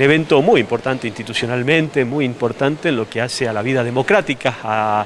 un evento muy importante institucionalmente, muy importante en lo que hace a la vida democrática, a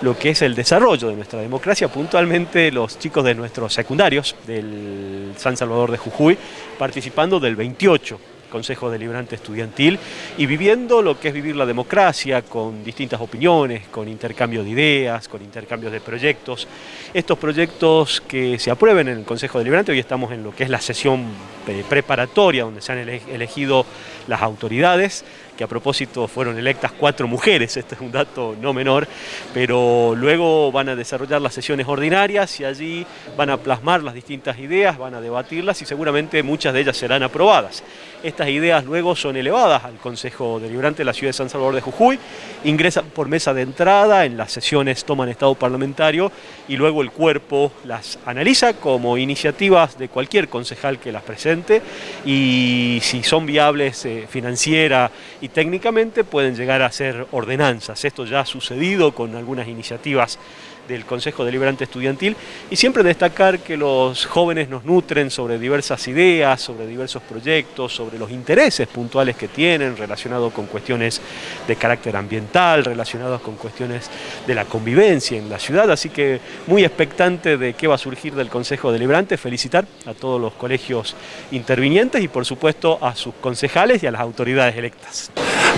lo que es el desarrollo de nuestra democracia, puntualmente los chicos de nuestros secundarios del San Salvador de Jujuy, participando del 28 Consejo Deliberante Estudiantil y viviendo lo que es vivir la democracia con distintas opiniones, con intercambio de ideas, con intercambio de proyectos. Estos proyectos que se aprueben en el Consejo Deliberante, hoy estamos en lo que es la sesión eh, preparatoria donde se han elegido las autoridades, que a propósito fueron electas cuatro mujeres, este es un dato no menor, pero luego van a desarrollar las sesiones ordinarias y allí van a plasmar las distintas ideas, van a debatirlas y seguramente muchas de ellas serán aprobadas. Estas ideas luego son elevadas al Consejo Deliberante de la Ciudad de San Salvador de Jujuy, ingresan por mesa de entrada, en las sesiones toman estado parlamentario y luego el cuerpo las analiza como iniciativas de cualquier concejal que las presente y si son viables eh, financiera y técnicamente pueden llegar a ser ordenanzas. Esto ya ha sucedido con algunas iniciativas del Consejo Deliberante Estudiantil y siempre destacar que los jóvenes nos nutren sobre diversas ideas, sobre diversos proyectos, sobre los intereses puntuales que tienen relacionados con cuestiones de carácter ambiental, relacionados con cuestiones de la convivencia en la ciudad, así que muy expectante de qué va a surgir del Consejo Deliberante, felicitar a todos los colegios intervinientes y por supuesto a sus concejales y a las autoridades electas.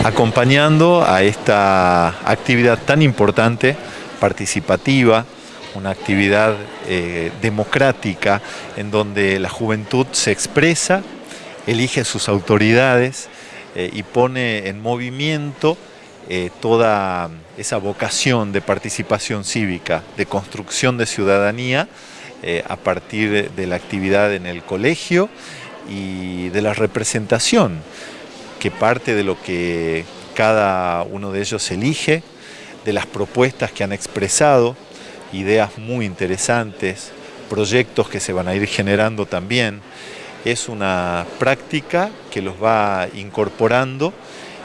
Acompañando a esta actividad tan importante participativa, una actividad eh, democrática en donde la juventud se expresa, elige sus autoridades eh, y pone en movimiento eh, toda esa vocación de participación cívica, de construcción de ciudadanía a partir de la actividad en el colegio y de la representación que parte de lo que cada uno de ellos elige de las propuestas que han expresado, ideas muy interesantes, proyectos que se van a ir generando también. Es una práctica que los va incorporando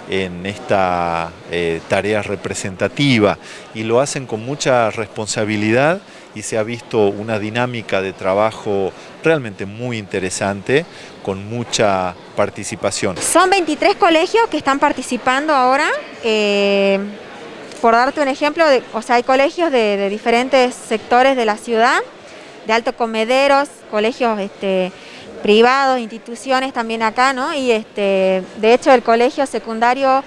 en esta eh, tarea representativa y lo hacen con mucha responsabilidad y se ha visto una dinámica de trabajo realmente muy interesante, con mucha participación. Son 23 colegios que están participando ahora. Eh, por darte un ejemplo, o sea, hay colegios de, diferentes sectores de la ciudad, de alto comederos, colegios este, privados, instituciones también acá, ¿no? Y este, de hecho el colegio secundario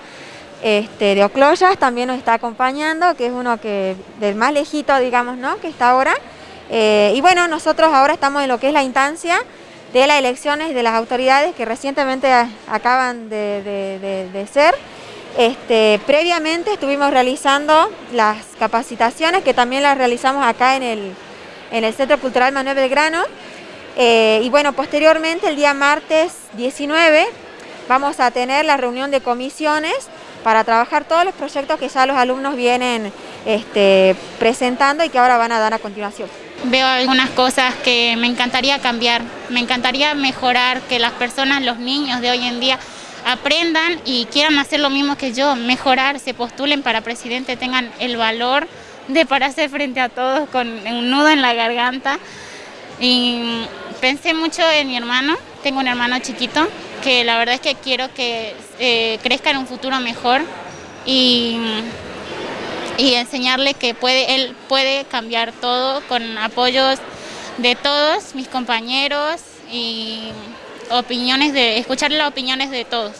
este, de Ocloyas también nos está acompañando, que es uno que del más lejito, digamos, ¿no? Que está ahora. Eh, y bueno, nosotros ahora estamos en lo que es la instancia de las elecciones de las autoridades que recientemente acaban de ser. Este, previamente estuvimos realizando las capacitaciones que también las realizamos acá en el, en el Centro Cultural Manuel Belgrano. Eh, y bueno, posteriormente el día martes 19 vamos a tener la reunión de comisiones para trabajar todos los proyectos que ya los alumnos vienen este, presentando y que ahora van a dar a continuación. Veo algunas cosas que me encantaría cambiar, me encantaría mejorar, que las personas, los niños de hoy en día aprendan y quieran hacer lo mismo que yo, mejorar, se postulen para presidente, tengan el valor de pararse frente a todos con un nudo en la garganta. Y pensé mucho en mi hermano, tengo un hermano chiquito, que la verdad es que quiero que eh, crezca en un futuro mejor y, y enseñarle que puede, él puede cambiar todo con apoyos de todos mis compañeros y opiniones de, escuchar las opiniones de todos.